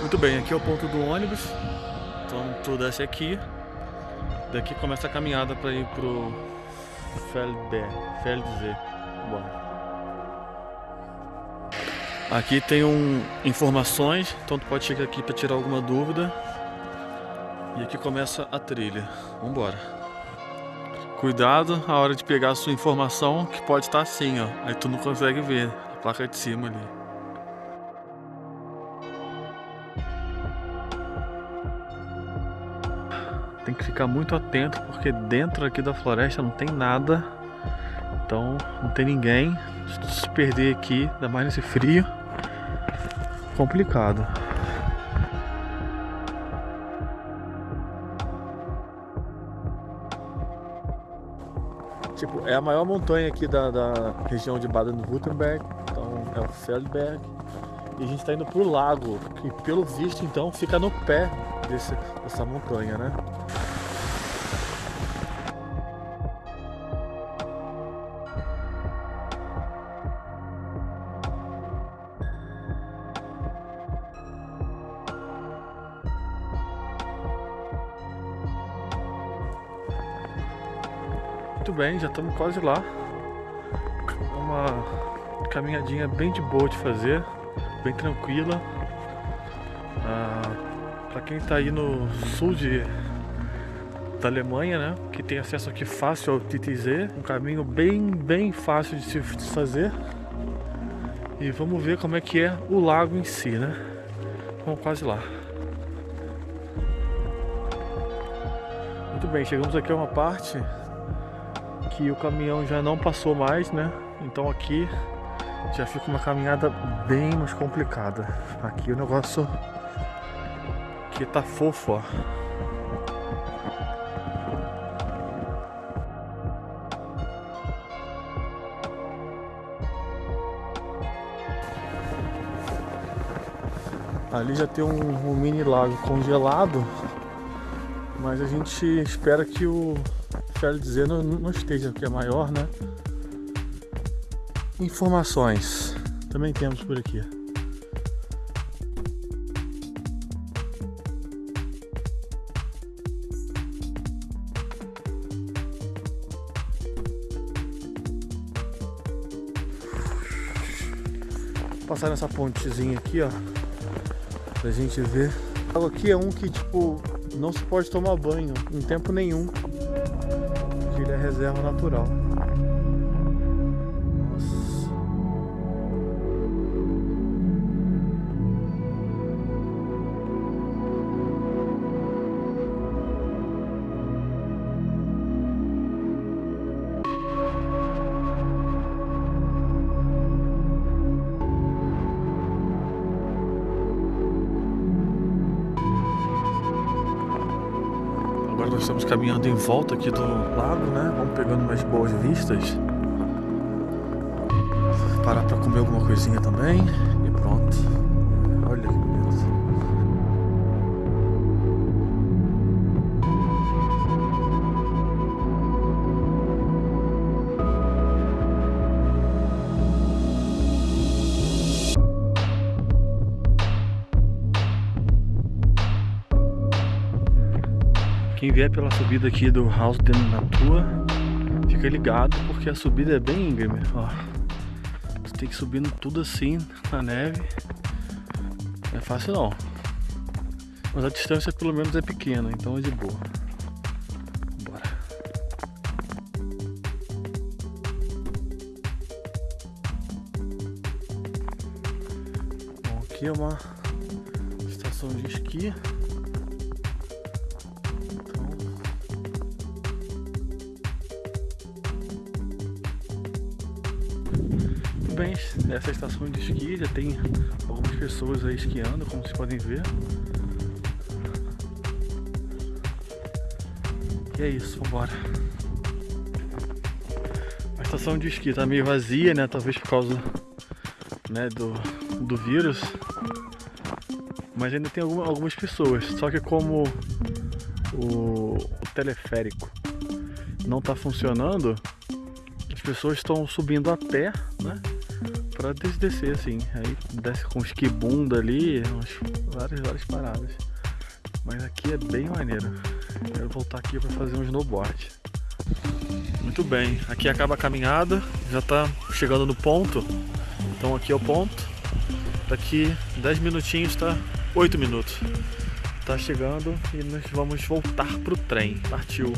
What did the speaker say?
Muito bem, aqui é o ponto do ônibus. Então tu desce aqui. Daqui começa a caminhada para ir pro Feldberg, Feldzee. Bora. Aqui tem um informações, então tu pode chegar aqui para tirar alguma dúvida. E aqui começa a trilha. Vamos embora. Cuidado a hora de pegar a sua informação, que pode estar assim, ó. Aí tu não consegue ver a placa de cima ali. Tem que ficar muito atento porque dentro aqui da floresta não tem nada. Então não tem ninguém. Se perder aqui, ainda mais nesse frio, complicado. Tipo, é a maior montanha aqui da, da região de Baden-Württemberg, então é o Feldberg. E a gente está indo pro lago, que pelo visto então fica no pé desse, dessa montanha, né? Muito bem, já estamos quase lá. Uma caminhadinha bem de boa de fazer, bem tranquila. Ah, Para quem está aí no sul de, da Alemanha, né, que tem acesso aqui fácil ao TTZ, um caminho bem, bem fácil de se fazer. E vamos ver como é que é o lago em si, né? Vamos quase lá. Muito bem, chegamos aqui a uma parte que o caminhão já não passou mais, né? Então aqui já fica uma caminhada bem mais complicada. Aqui o negócio que tá fofo, ó. Ali já tem um, um mini lago congelado, mas a gente espera que o quero dizer não, esteja, que é maior, né? Informações também temos por aqui. Passar nessa pontezinha aqui, ó, pra gente ver. Aqui é um que tipo não se pode tomar banho em tempo nenhum ele é reserva natural. Agora nós estamos caminhando em volta aqui do lago, né? Vamos pegando umas boas vistas. Parar para comer alguma coisinha também e pronto. Quem vier pela subida aqui do House de Natura, fica ligado porque a subida é bem íngreme, ó. Você tem que subir tudo assim na neve. Não é fácil não. Mas a distância pelo menos é pequena, então é de boa. Bom, aqui é uma estação de esqui. Bem, essa estação de esqui já tem algumas pessoas aí esquiando, como vocês podem ver. E é isso, vambora. A estação de esqui tá meio vazia, né? Talvez por causa né, do, do vírus. Mas ainda tem alguma, algumas pessoas. Só que como o, o teleférico não está funcionando, as pessoas estão subindo a pé? Pra descer assim. Aí desce com esquibunda ali, umas, várias, várias paradas. Mas aqui é bem maneiro. Quero voltar aqui para fazer um snowboard. Muito bem, aqui acaba a caminhada, já está chegando no ponto. Então aqui é o ponto. Daqui 10 minutinhos está 8 minutos. Tá chegando e nós vamos voltar pro trem. Partiu.